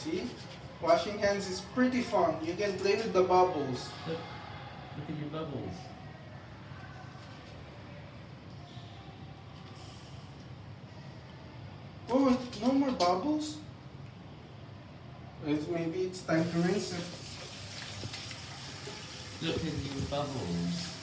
See? Washing hands is pretty fun. You can play with the bubbles. Look, look at your bubbles. Oh, no more bubbles? Wait, maybe it's time to rinse it. Look at your bubbles.